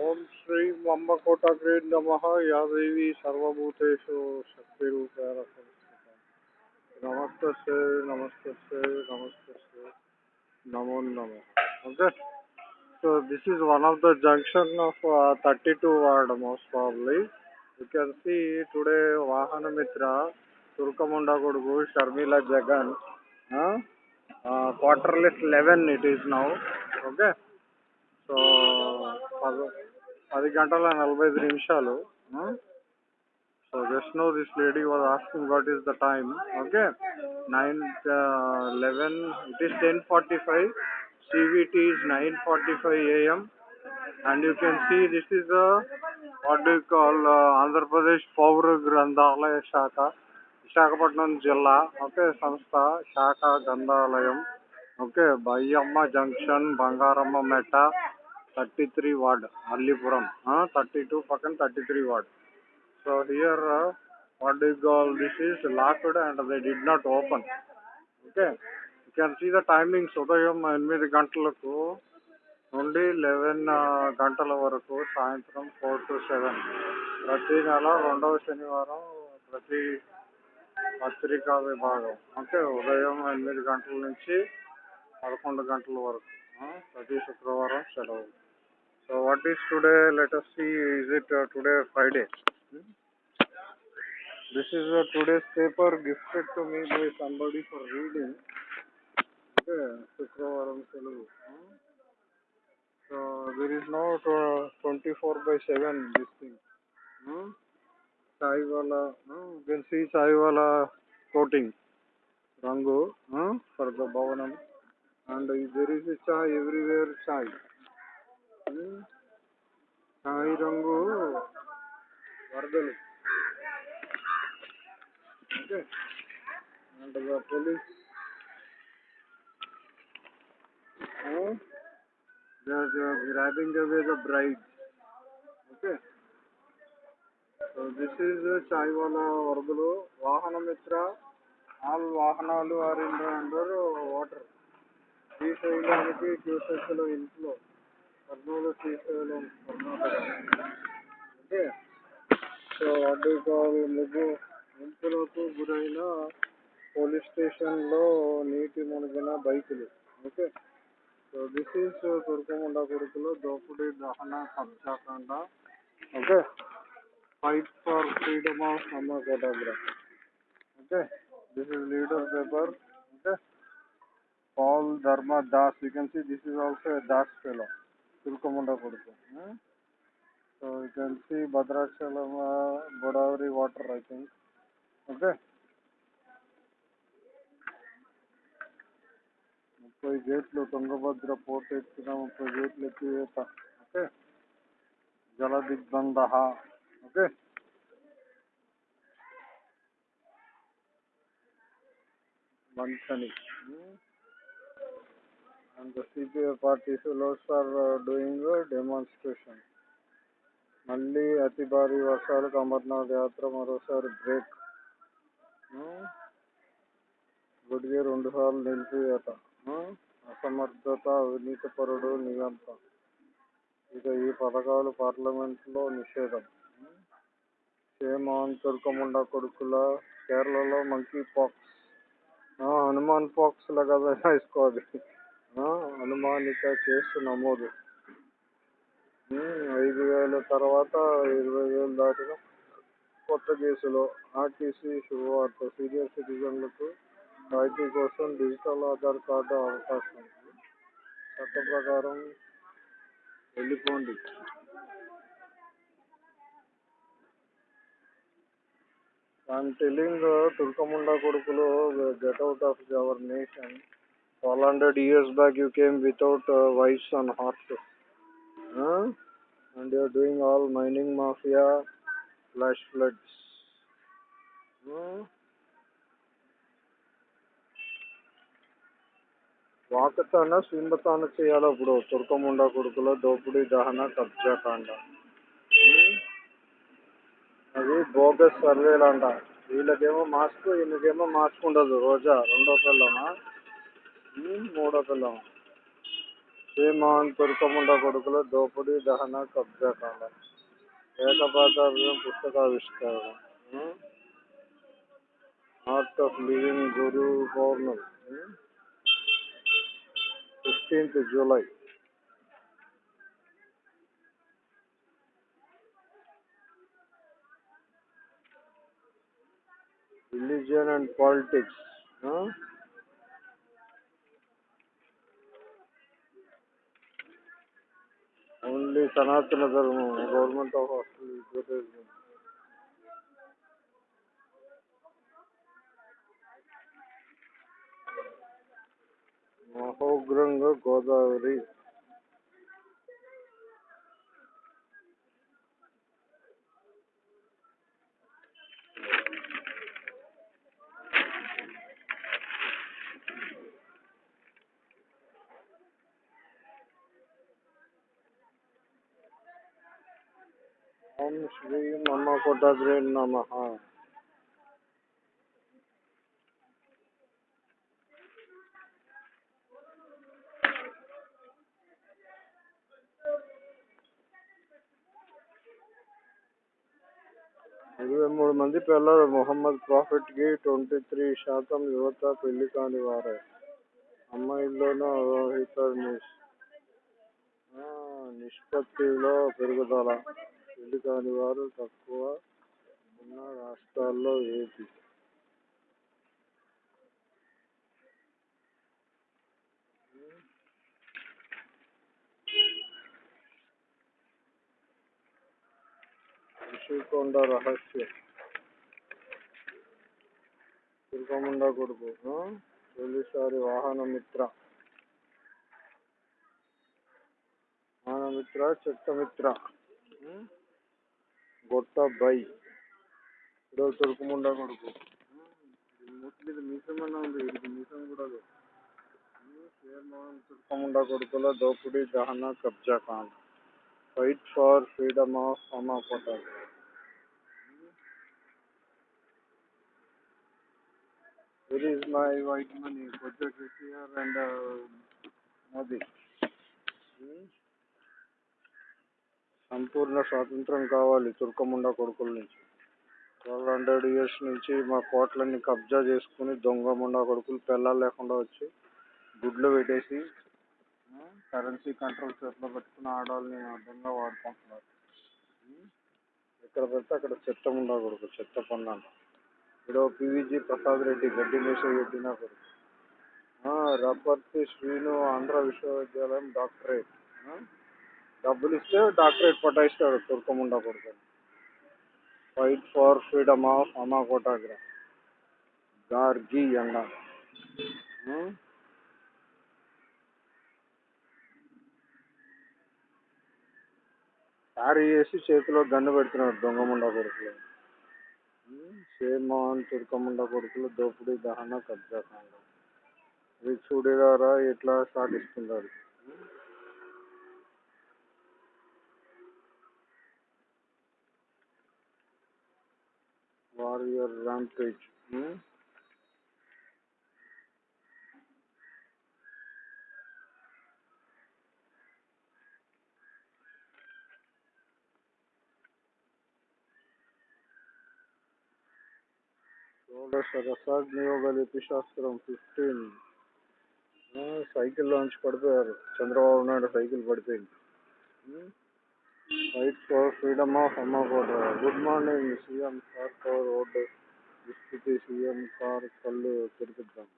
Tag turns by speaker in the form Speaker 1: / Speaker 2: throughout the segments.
Speaker 1: ఓం శ్రీ మమ్మకోటగ్రే నమ యాదేవి సర్వభూతేషు శక్తిరూపేణ సంస్థిత నమస్తే నమస్తే నమస్తే నమో నమ okay so this is one of the junction of thirty two ward most probably you can see today Vahana Mitra తుర్కముండ కొడుకు Sharmila Jagan quarter less eleven it is now okay so పద పది గంటల నలభై ఐదు నిమిషాలు. So just no this lady was asking what is the time okay nine eleven it is ten forty five CVT is nine forty five AM and you can see this is the what do call Andhra Pradesh పౌర గ్రంథాలయ శాఖ విశాఖపట్నం జిల్లా okay సంస్థ శాఖ గ్రంథాలయం okay Bayyamma junction Bangaramma Metta thirty three ward Allipuram thirty two పక్కన thirty three ward so here what do call this is locked and they did not open okay you can see the timings ఉదయం ఎనిమిది గంటలకు నుండి eleven గంటల వరకు సాయంత్రం four to seven ప్రతి నెల రెండవ శనివారం ప్రతి పత్రికా విభాగం. అంటే ఉదయం ఎనిమిది గంటల నుంచి పదకొండు గంటల వరకు. ప్రతి శుక్రవారం సెలవు. So what is today? Let us see. Is it uh, today Friday? Hmm? This is uh, today's paper gifted to me by somebody for reading. Okay, hmm? So there is now uh, 24 by 7 this thing. Hmm? Saiwala, hmm? you can see Saiwala coating. Rango hmm? for the Bhavanam. And uh, there is a chai everywhere chai. కాయి రంగు వరదలు. Okay. And the police they are grabbing away the okay so this is chaiwala వరదలు. వాహన మిత్ర all వాహనాలు are in under water శ్రీశైలానికి క్యూసెక్లో ఇంట్లో. కర్నూలు శ్రీశైలం కర్ణాటక ఓకే సో అడ్డుకోవాలి ముగ్గు ముంపులకు గురైన పోలీస్ స్టేషన్లో నీటి మునిగిన బైకులు ఓకే సో దిస్ ఈస్ తుర్కముండ కొడుకులో దోపిడీ దహన కబ్జాకాండ okay fight for freedom of అమ్మకోటాగ్రఫ్ okay this is leader paper okay Pal Dharma Das You can see this is also a Das. ತಿಳ್ಕೊಂಬಂಡೋಗ್ಬಿಡುತ್ತೆ so you can see Bhadrachalam Godavari water I think okay ముప్పై గేట్లు Tungabhadra port ఎత్తిన ముప్పై గేట్లు ఎత్తివేత okay జల దిగ్బంధ okay మంచని Hmm. And the CPI party fellows are uh, doing a demonstration. మళ్ళీ అతి భారీ వర్షాలకు అమర్నాథ్ యాత్ర మరోసారి బ్రేక్ గుడిగే రెండు సార్లు నిలిపివేత. అసమర్థత అవినీతిపరుడు నియంత ఇక ఈ పథకాలు పార్లమెంట్లో నిషేధం. సేమాన్ తుర్కముండ కొడుకుల కేరళలో మంకీ పాక్స్ హనుమాన్ పాక్స్ లాగా వేసుకోవాలి. అనుమానిత కేసు నమోదు. ఐదు వేల తర్వాత ఇరవై వేలు దాటిన కొత్త కేసులో ఆర్టీసీ శుభవార్త. సీనియర్ సిటిజన్లకు రాయితీ కోసం డిజిటల్ ఆధార్ కార్డు అవకాశం. చట్ట ప్రకారం వెళ్ళిపోండి. ఐఎమ్ టెలింగ్ తుర్కముండా కొడుకులు get out of our nation twelve hundred years back you came without wives and heart and you're doing all mining mafia flash floods వాకతాన స్వింబతాన చేయాలి ఇప్పుడు తుర్కముండ కొడుకులో దోపిడీ దహన కబ్జా కాండ. అది బోగస్ సర్వేలు అంట వీళ్ళకేమో మాస్క్ వీళ్ళకేమో మాస్క్ ఉండదు. రోజా రెండో పిల్లమా మూడో పిల్లమా సేమాన్ తుర్కముండ కొడుకుల దోపిడీ దహన కబ్జా కాండ ఏకపాతాభియం పుస్తకావిష్కరణ art of living Guru Purnima fifteenth July religion and politics. Huh? Only Sanatana Dharma government of hostel advertisement మహోగ్రంగా Godavari ఓం శ్రీ మమ కోటాగ్రే నమ. ఇరవై మూడు మంది పిల్లలు మొహమ్మద్ ప్రాఫిట్కి ట్వంటీ త్రీ శాతం యువత పెళ్ళి కాని వారే. అమ్మాయిల్లోనూ అవహిత నిష్పత్తిలో పెరుగుదల. పెళ్ళి కాని వారు తక్కువ ఉన్న రాష్ట్రాల్లో ఏపీ ఋషికొండ రహస్యం. తిరుపముండ కొడుకు తొలిసారి వాహన మిత్ర వాహనమిత్ర చెత్తమిత్ర గొట్ట బై ఇదో తురుకుముండ కొడుకు ముస్లిం మీసమన్నా ఉంది వీడికి మీసం కూడా లేదు కొడుకుల దోపిడీ దహన కబ్జా ఖాన్ ఫైట్ ఫర్ ఫ్రీడమ్ ఆఫ్ అమా కోటాల్ Where is my white money? Project is here and uh, Modi. Hmm? సంపూర్ణ స్వాతంత్రం కావాలి తుర్కముండ కొడుకుల నుంచి. ట్వెల్వ్ హండ్రెడ్ ఇయర్స్ నుంచి మా కోట్లన్నీ కబ్జా చేసుకుని దొంగముండ కొడుకులు పిల్లలు లేకుండా వచ్చి గుడ్లు పెట్టేసి కరెన్సీ కంట్రోల్ చేతిలో పెట్టుకుని ఆడవాళ్ళని అర్థంగా వాడుకుంటున్నారు. ఎక్కడ పెడితే అక్కడ చెత్త ముండ కొడుకు చెత్త పన్నాను ఇక్కడ పివిజి ప్రసాద్ రెడ్డి గడ్డి మీస పెట్టిన కొడుకు. రబ్బర్తి శ్రీను ఆంధ్ర విశ్వవిద్యాలయం డాక్టరేట్. డబ్బులు ఇస్తే డాక్టరేట్ పట్టాయిస్తాడు తుర్కముండ కొడుకు ఫైట్ ఫర్ ఫ్రీడమ్ ఆఫ్ అమాకోటాగ్ర గార్గి ఎండ క్యారీ చేసి చేతిలో గన్ను పెడుతున్నాడు దొంగముండ కొడుకులు. Hmm? షేమాన్ తుర్కముండ కొడుకులు దోపిడీ దహన కబ్జా కాండ ఇది చూడేదారా ఎట్లా సాగిస్తున్నారు hmm? warrior rampage hmm? षोडशरसाग्नियोगलिपि शास्त्रं फिफ्टीन् ಸೈಕಲ್ ಲಾಂಚ್ ಕೊಡ್ತಾರೆ ಚಂದ್ರಬಾಬು ನಾಯ್ಡು ಸೈಕಲ್ ಪಡ್ತೀನಿ fight for freedom of అమ్మకోట good morning CM sir power road దుస్థితి సీఎం కార్ కళ్ళు తెరిపిద్దాం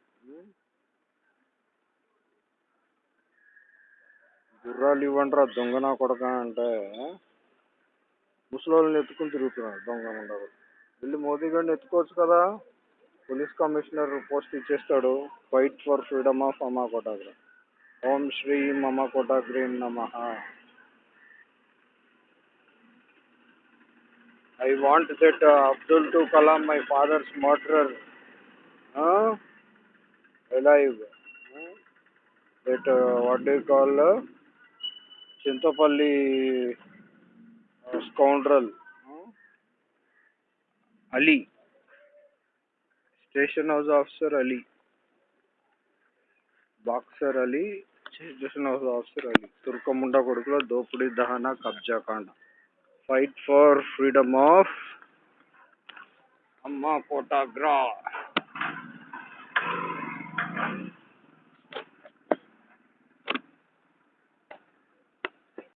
Speaker 1: గుర్రాలు ఇవ్వండిరా దొంగ కొడక అంటే ముసలోళ్ళని ఎత్తుకుని తిరుగుతున్నాడు దొంగ ఉండరు వెళ్ళి మోదీ గారిని ఎత్తుకోవచ్చు కదా? పోలీస్ కమిషనర్ పోస్ట్ ఇచ్చేస్తాడు. ఫైట్ ఫర్ ఫ్రీడమ్ ఆఫ్ అమ్మా కోటాగ్ర ఓం శ్రీ మమ కోటాగ్రీ నమ. I want that uh, Abdul to Kalam, my father's murderer, uh, alive. Uh, that uh, what do you call uh, Chintapalli uh, scoundrel, uh, Ali, station house officer Ali, boxer Ali, చేసిన officer అది తుర్కముండ కొడుకుల దోపిడీ దహన కబ్జా కాండ fight for freedom of అమ్మ కోటాగ్రా